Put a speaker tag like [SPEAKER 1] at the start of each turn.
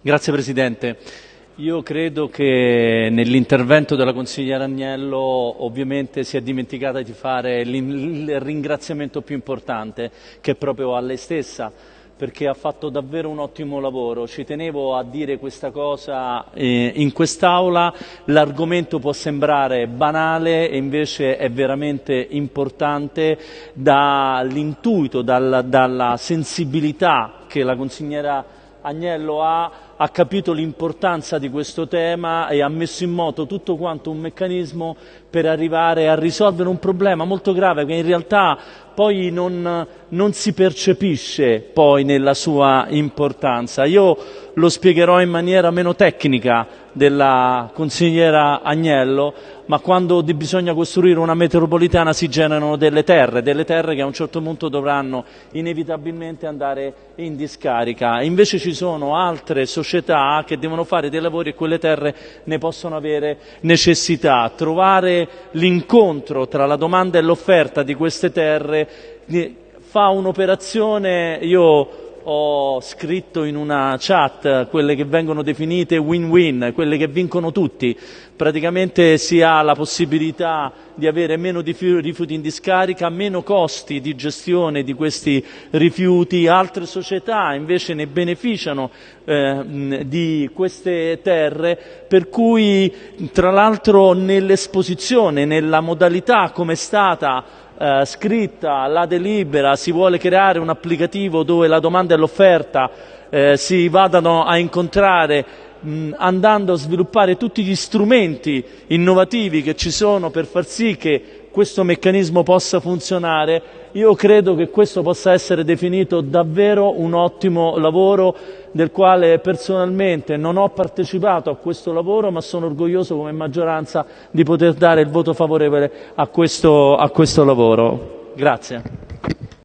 [SPEAKER 1] Grazie Presidente. Io credo che nell'intervento della consigliera Agnello ovviamente si è dimenticata di fare il ringraziamento più importante che è proprio a lei stessa perché ha fatto davvero un ottimo lavoro. Ci tenevo a dire questa cosa eh, in quest'Aula, l'argomento può sembrare banale e invece è veramente importante dall'intuito, dalla, dalla sensibilità che la consigliera Agnello ha, ha capito l'importanza di questo tema e ha messo in moto tutto quanto un meccanismo per arrivare a risolvere un problema molto grave che in realtà poi non, non si percepisce poi nella sua importanza. Io lo spiegherò in maniera meno tecnica della consigliera Agnello, ma quando bisogna costruire una metropolitana si generano delle terre, delle terre che a un certo punto dovranno inevitabilmente andare in discarica. Invece ci sono altre società che devono fare dei lavori e quelle terre ne possono avere necessità. Trovare l'incontro tra la domanda e l'offerta di queste terre fa un'operazione, io ho scritto in una chat quelle che vengono definite win-win, quelle che vincono tutti. Praticamente si ha la possibilità di avere meno rifiuti in discarica, meno costi di gestione di questi rifiuti, altre società invece ne beneficiano eh, di queste terre, per cui tra l'altro nell'esposizione, nella modalità come è stata eh, scritta la delibera, si vuole creare un applicativo dove la domanda e l'offerta eh, si vadano a incontrare mh, andando a sviluppare tutti gli strumenti innovativi che ci sono per far sì che questo meccanismo possa funzionare, io credo che questo possa essere definito davvero un ottimo lavoro del quale personalmente non ho partecipato a questo lavoro ma sono orgoglioso come maggioranza di poter dare il voto favorevole a questo, a questo lavoro. Grazie.